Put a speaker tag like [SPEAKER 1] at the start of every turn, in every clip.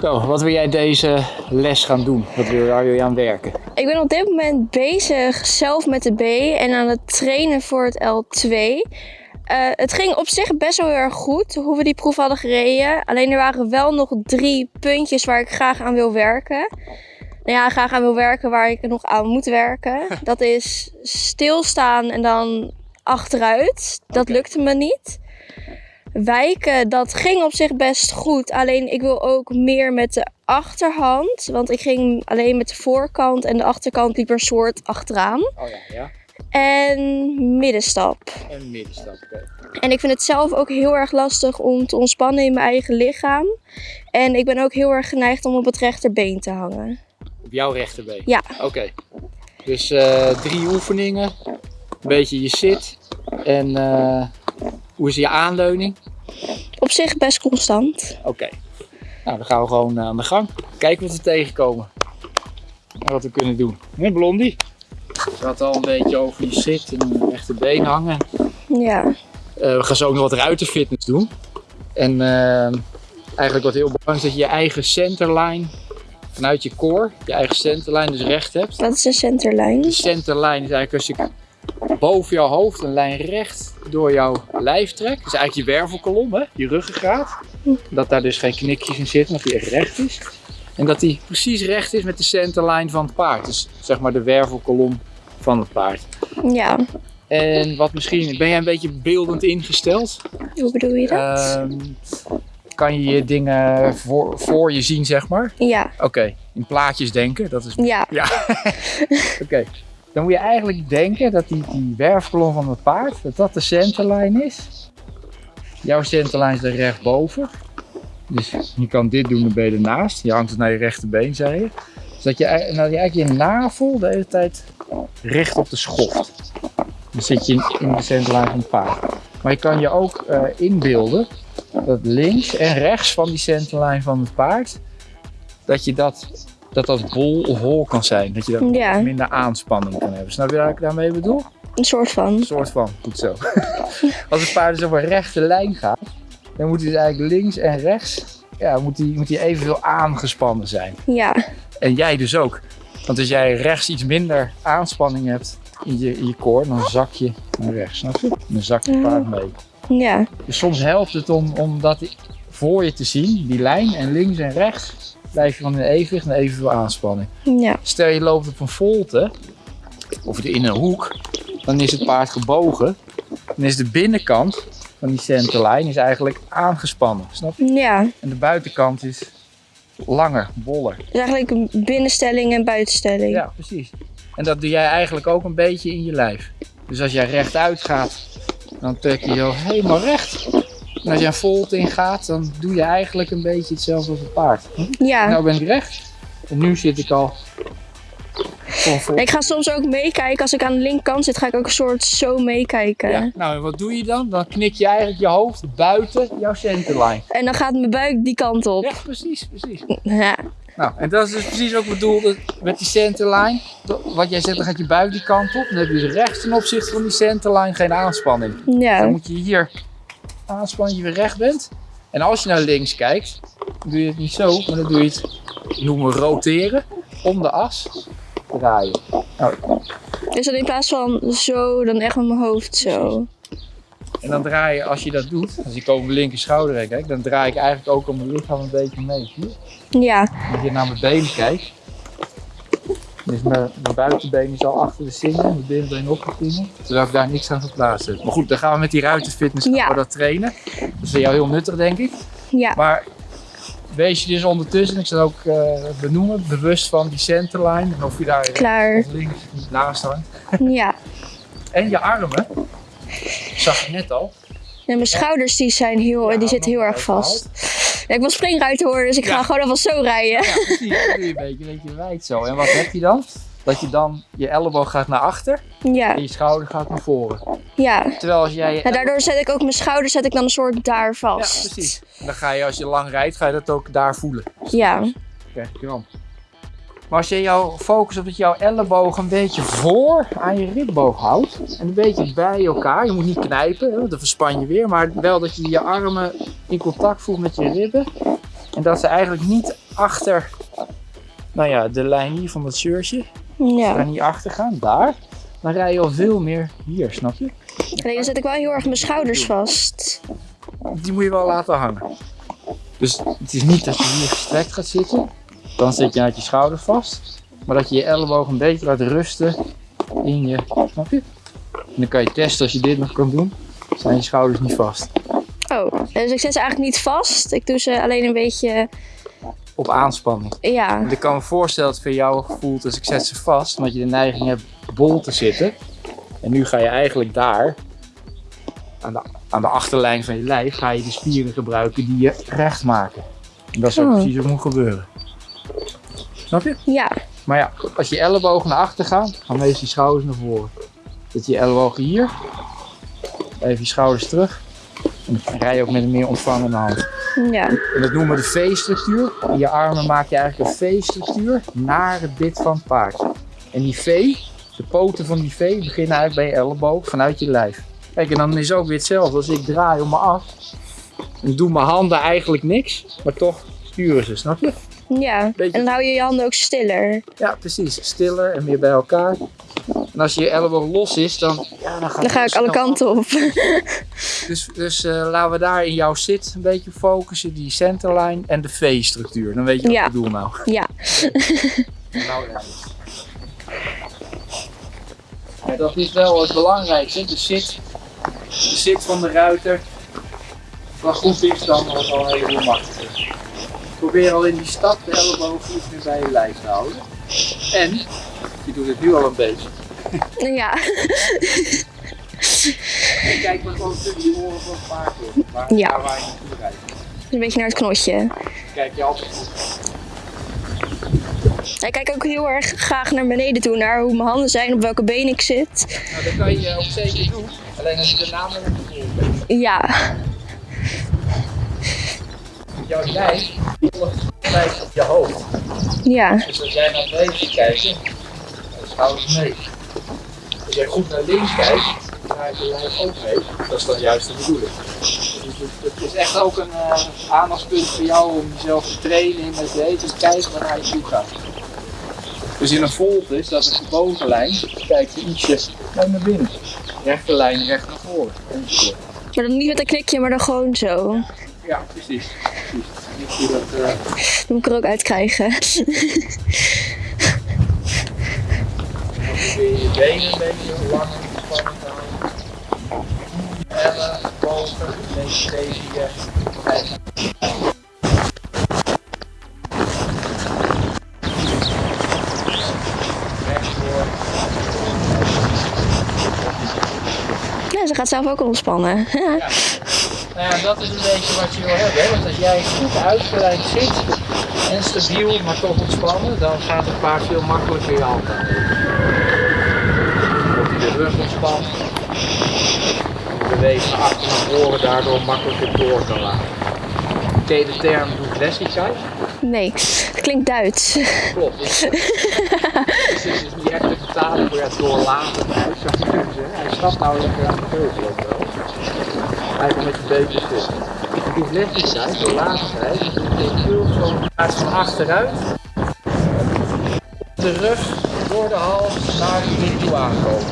[SPEAKER 1] Zo, wat wil jij deze les gaan doen? Wat wil, waar wil je aan werken?
[SPEAKER 2] Ik ben op dit moment bezig zelf met de B en aan het trainen voor het L2. Eh, het ging op zich best wel heel erg goed hoe we die proef hadden gereden. Alleen er waren wel nog drie puntjes waar ik graag aan wil werken. Nou ja, graag aan wil werken waar ik nog aan moet werken. Dat is stilstaan en dan achteruit. Dat lukte me niet. Wijken, dat ging op zich best goed. Alleen ik wil ook meer met de achterhand. Want ik ging alleen met de voorkant en de achterkant liep er een soort achteraan.
[SPEAKER 1] Oh ja, ja.
[SPEAKER 2] En middenstap.
[SPEAKER 1] En middenstap, oké.
[SPEAKER 2] En ik vind het zelf ook heel erg lastig om te ontspannen in mijn eigen lichaam. En ik ben ook heel erg geneigd om op het rechterbeen te hangen.
[SPEAKER 1] Op jouw rechterbeen?
[SPEAKER 2] Ja.
[SPEAKER 1] Oké. Dus eh, drie oefeningen. Een beetje je zit. En eh, hoe is je aanleuning?
[SPEAKER 2] Op zich best constant.
[SPEAKER 1] Oké. Nou, dan gaan we gewoon eh, aan de gang. Kijken wat we tegenkomen. En wat we kunnen doen. Hè, Blondie? Je had al een beetje over je zit en je rechterbeen hangen.
[SPEAKER 2] Ja.
[SPEAKER 1] Eh, we gaan zo ook nog wat ruitenfitness doen. En eh, eigenlijk wat heel belangrijk is dat je je eigen centerline vanuit je core, je eigen centerline dus recht hebt.
[SPEAKER 2] Wat is een?
[SPEAKER 1] De centerline is eigenlijk als je boven jouw hoofd een lijn recht door jouw lijf trekt. Dat is eigenlijk je wervelkolom, hè? je ruggengraat. Dat daar dus geen knikjes in zitten, dat die echt recht is. En dat die precies recht is met de centerline van het paard. Dus zeg maar de wervelkolom van het paard.
[SPEAKER 2] Ja.
[SPEAKER 1] En wat misschien, ben jij een beetje beeldend ingesteld?
[SPEAKER 2] Hoe bedoel je dat?
[SPEAKER 1] Ehm, kan je je dingen voor, voor je zien, zeg maar?
[SPEAKER 2] ja.
[SPEAKER 1] Oké, in plaatjes denken, dat is...
[SPEAKER 2] Ja.
[SPEAKER 1] Ja, oké. Dan moet je eigenlijk denken dat die, die werfkolom van het paard, dat dat de centerline is. Jouw centerline is er rechtboven. Dus je kan dit doen, dan ben je ernaast. Je hangt het naar je rechterbeen, zei je. Dus dat je, dat je eigenlijk je navel de hele tijd richt op de schoft. Dan zit je in, de centerline van het paard. Maar je kan je ook eh, inbeelden dat links en rechts van die centerline van het paard, dat je dat, dat, dat bol of hol kan zijn. Dat je dat
[SPEAKER 2] Ja.
[SPEAKER 1] minder aanspanning kan hebben. Snap je wat ik daarmee bedoel?
[SPEAKER 2] Een soort van.
[SPEAKER 1] Een soort van, goed zo. Als het paard dus op een rechte lijn gaat, dan moet hij dus eigenlijk links en rechts, ja, moet hij, moet hij evenveel aangespannen zijn.
[SPEAKER 2] Ja.
[SPEAKER 1] En jij dus ook. Want als jij rechts iets minder aanspanning hebt in je, in je core, dan zak je naar rechts, snap je? Dan zakt het paard mee.
[SPEAKER 2] Ja.
[SPEAKER 1] Dus soms helpt het om, om dat voor je te zien, die lijn, en links en rechts blijf je van in evenwicht en evenveel aanspanning.
[SPEAKER 2] Ja.
[SPEAKER 1] Stel je loopt op een volte, of in een hoek, dan is het paard gebogen. Dan is de binnenkant van die centerlijn is eigenlijk aangespannen, snap je?
[SPEAKER 2] Ja.
[SPEAKER 1] En de buitenkant is langer, boller.
[SPEAKER 2] Dus eigenlijk een binnenstelling en buitenstelling.
[SPEAKER 1] Ja, precies. En dat doe jij eigenlijk ook een beetje in je lijf. Dus als jij rechtuit gaat, dan trek je zo helemaal recht. En als je een volt ingaat, dan doe je eigenlijk een beetje hetzelfde als een paard.
[SPEAKER 2] Ja.
[SPEAKER 1] Nou ben ik recht. En nu zit ik al.
[SPEAKER 2] Ik ga soms ook meekijken. Als ik aan de linkerkant zit, ga ik ook een soort zo meekijken.
[SPEAKER 1] Ja. Nou, en wat doe je dan? Dan knik je eigenlijk je hoofd buiten jouw centerline.
[SPEAKER 2] En dan gaat mijn buik die kant op.
[SPEAKER 1] Ja, precies, precies.
[SPEAKER 2] Ja.
[SPEAKER 1] Nou, en dat is dus precies ook bedoeld met die centerline. Wat jij zegt, dan gaat je buik die kant op. Dan heb je dus rechts ten opzichte van die centerline geen aanspanning. Dan
[SPEAKER 2] Ja.
[SPEAKER 1] moet je hier aanspannen, je weer recht bent. En als je naar links kijkt, dan doe je het niet zo, maar dan doe je het, noemen roteren, om de as draaien. Nou,
[SPEAKER 2] Dus dan in plaats van zo, dan echt met mijn hoofd zo.
[SPEAKER 1] en dan draai je, als je dat doet, als ik over mijn linker schouder kijk, dan draai ik eigenlijk ook om mijn lichaam een beetje mee. Zie je?
[SPEAKER 2] Ja.
[SPEAKER 1] Als je naar mijn benen kijkt, dus mijn, mijn buitenbeen is al achter de singen, mijn binnenbeen opgeklingen, terwijl ik daar niks aan verplaatst heb. Maar goed, dan gaan we met die ruitenfitness gaan
[SPEAKER 2] Ja.
[SPEAKER 1] we dat trainen. Dat is voor jou heel nuttig, denk ik.
[SPEAKER 2] Ja.
[SPEAKER 1] Maar wees je dus ondertussen, ik zal ook eh, benoemen, bewust van die centerline. En of je daar
[SPEAKER 2] Klaar.
[SPEAKER 1] links niet naast hangt.
[SPEAKER 2] Ja.
[SPEAKER 1] En je armen, zag ik net al.
[SPEAKER 2] En mijn schouders die zijn heel,
[SPEAKER 1] Ja,
[SPEAKER 2] die zitten heel erg vast. Ja, ik wil springruiten horen, dus ik
[SPEAKER 1] Ja.
[SPEAKER 2] ga gewoon alvast zo rijden.
[SPEAKER 1] Ja, precies. Dat doe je een beetje, een beetje wijd zo. En wat heb je dan? Dat je dan, je elleboog gaat naar achter
[SPEAKER 2] Ja.
[SPEAKER 1] en je schouder gaat naar voren.
[SPEAKER 2] Ja.
[SPEAKER 1] Terwijl als jij je
[SPEAKER 2] Nou, daardoor zet ik ook mijn schouders zet ik dan een soort daar
[SPEAKER 1] Ja,
[SPEAKER 2] vast.
[SPEAKER 1] precies. En dan ga je, als je lang rijdt, ga je dat ook daar voelen.
[SPEAKER 2] Ja.
[SPEAKER 1] Krijg je kramp. Maar als je jouw focus op dat jouw elleboog een beetje voor aan je ribboog houdt. En een beetje bij elkaar. Je moet niet knijpen, want dan verspan je weer. Maar wel dat je je armen in contact voelt met je ribben. En dat ze eigenlijk niet achter, nou ja, de lijn hier van dat shirtje.
[SPEAKER 2] Ja.
[SPEAKER 1] Ga niet achter gaan, daar. Dan rij je al veel meer hier, snap je?
[SPEAKER 2] Alleen dan zet ik wel heel erg mijn schouders vast.
[SPEAKER 1] Die moet je wel laten hangen. Dus het is niet dat je hier gestrekt gaat zitten. Dan zit je uit je schouder vast. Maar dat je je elleboog een beetje laat rusten in je, snap je? En dan kan je testen als je dit nog kan doen. Zijn je schouders niet vast.
[SPEAKER 2] Oh, dus ik zet ze eigenlijk niet vast. Ik doe ze alleen een beetje,
[SPEAKER 1] Op aanspanning.
[SPEAKER 2] ja.
[SPEAKER 1] Want ik kan me voorstellen dat het voor jou voelt als ik zet ze vast. Omdat je de neiging hebt bol te zitten. En nu ga je eigenlijk daar, aan de, aan de achterlijn van je lijf, ga je de spieren gebruiken die je recht maken. En dat is ook
[SPEAKER 2] Oh.
[SPEAKER 1] precies wat moet gebeuren. Snap je?
[SPEAKER 2] Ja,
[SPEAKER 1] Maar ja, als je ellebogen naar achter gaan, gaan meestal je schouders naar voren. Zet je ellebogen hier. Even je schouders terug. En dan rij je ook met een meer ontvangende hand.
[SPEAKER 2] ja.
[SPEAKER 1] En dat noemen we de V-structuur. In je armen maak je eigenlijk een V-structuur naar het bit van het paard. En die V, de poten van die V, beginnen eigenlijk bij je elleboog vanuit je lijf. Kijk, en dan is het ook weer hetzelfde. Als ik draai om me af, dan doen mijn handen eigenlijk niks, maar toch sturen ze, snap je?
[SPEAKER 2] Ja,
[SPEAKER 1] Beetje-
[SPEAKER 2] en dan hou je je handen ook stiller.
[SPEAKER 1] Ja, precies. Stiller en meer bij elkaar. En als je elleboog los is, dan, ja, dan,
[SPEAKER 2] ga ik alle kanten op.
[SPEAKER 1] Dus, dus eh, laten we daar in jouw zit een beetje focussen, die centerline en de V-structuur. Dan weet je wat
[SPEAKER 2] Ja.
[SPEAKER 1] ik bedoel nou.
[SPEAKER 2] Ja,
[SPEAKER 1] nou ja. Dat is wel het belangrijkste. De zit, de zit van de ruiter. Wat goed is, dan wordt het al heel makkelijk. Probeer al in die stap de ellebogen iets meer bij je lijf te houden. En, je doet het nu al een beetje.
[SPEAKER 2] ja.
[SPEAKER 1] En kijk maar gewoon tussen je oren van het paard door. Waar,
[SPEAKER 2] Ja.
[SPEAKER 1] daar waar je naartoe rijdt.
[SPEAKER 2] Een beetje naar het knotje.
[SPEAKER 1] Kijk je altijd goed.
[SPEAKER 2] Ik kijk ook heel erg graag naar beneden toe, naar hoe mijn handen zijn, op welke been ik zit.
[SPEAKER 1] Nou, dat kan je ook zeker doen. Alleen als je de naam bent.
[SPEAKER 2] Ja,
[SPEAKER 1] Jouw lijf lijkt op je hoofd.
[SPEAKER 2] ja,
[SPEAKER 1] Dus als jij naar beneden kijkt, dan schouders mee. Als jij goed naar links kijkt, dan draait je lijf ook mee. Dat is dan juist de bedoeling. Dus het, is echt ook een eh, aandachtspunt voor jou om jezelf te trainen in het weten te kijken waar je toe gaat. Dus in een volt is dat is de bovenlijn, kijk je ietsje naar binnen. Rechte lijn recht naar voren.
[SPEAKER 2] maar dan niet met een knikje, maar dan gewoon zo.
[SPEAKER 1] Ja, precies. precies. Dat, eh,
[SPEAKER 2] Dat moet ik er ook uit krijgen.
[SPEAKER 1] Dan probeer je je benen een beetje lang te houden. Ellen, boven, een beetje tegen je.
[SPEAKER 2] Ja, ze gaat zelf ook ontspannen.
[SPEAKER 1] Nou ja, dat is een beetje wat je wil hebben. Hè? Want als jij goed uitgeleid zit en stabiel, maar toch ontspannen, dan gaat het paard veel makkelijker je hand aan. Wordt hij de rug ontspannen. De beweging naar achter naar voren daardoor makkelijker door kan laten. Ken je de term douglassigheid?
[SPEAKER 2] Nee, het klinkt Duits.
[SPEAKER 1] Klopt. Dus, dus het is niet echt te vertalen voor het doorlaten uit. Hij stapt nou lekker aan de teugel ook wel. Eigenlijk met je beentjes zit. De douglassigheid, doorlatigheid, dat betekent heel zo in plaats van achteruit. De rug door de hals naar de kin toe aankomen.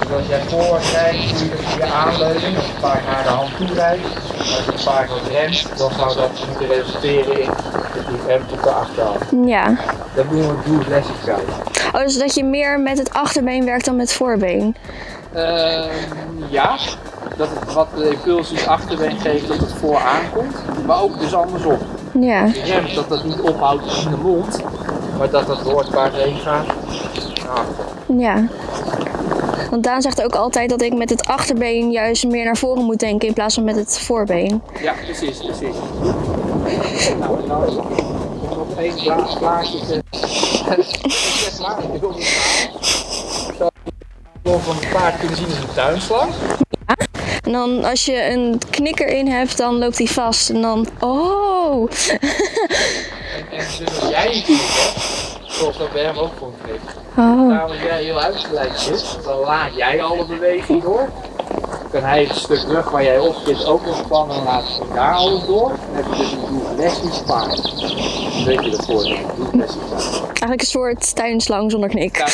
[SPEAKER 1] Dus als jij voorwaarts rijdt, doe je dat via aanleuning, als het paard naar de hand toe rijdt. Als het paard wat remt, dan zou dat moeten resulteren in dat die remt op de achterhand.
[SPEAKER 2] Ja.
[SPEAKER 1] Dat doen we douglassigheid.
[SPEAKER 2] Oh, dus dat je meer met het achterbeen werkt dan met het voorbeen.
[SPEAKER 1] Ehm, ja, dat het wat de impulsies achterbeen geeft dat het voor aankomt, maar ook dus andersom.
[SPEAKER 2] Ja.
[SPEAKER 1] Je remt dat dat niet ophoudt in de mond, maar dat dat door het paard heen gaat.
[SPEAKER 2] Ja. Want Daan zegt ook altijd dat ik met het achterbeen juist meer naar voren moet denken in plaats van met het voorbeen.
[SPEAKER 1] Ja, precies, precies. Nou, en nou nog één maar, ik wil. Zou je van het paard kunnen zien als een tuinslang.
[SPEAKER 2] En dan als je een knikker in hebt, dan loopt hij vast. En dan, oh.
[SPEAKER 1] En, en dus als jij een knik hebt, dat bij hem ook gewoon knikt.
[SPEAKER 2] oh.
[SPEAKER 1] Jij heel uitgeleid zit, dan laat jij alle beweging door. Dan kan hij het stuk rug waar jij op zit ook ontspannen en laat hij daar alles door. Dan heb je dus een doelgeleid paard. Hoe weet je dat voor? Niet best.
[SPEAKER 2] Eigenlijk een soort tuinslang zonder knik.
[SPEAKER 1] Ja.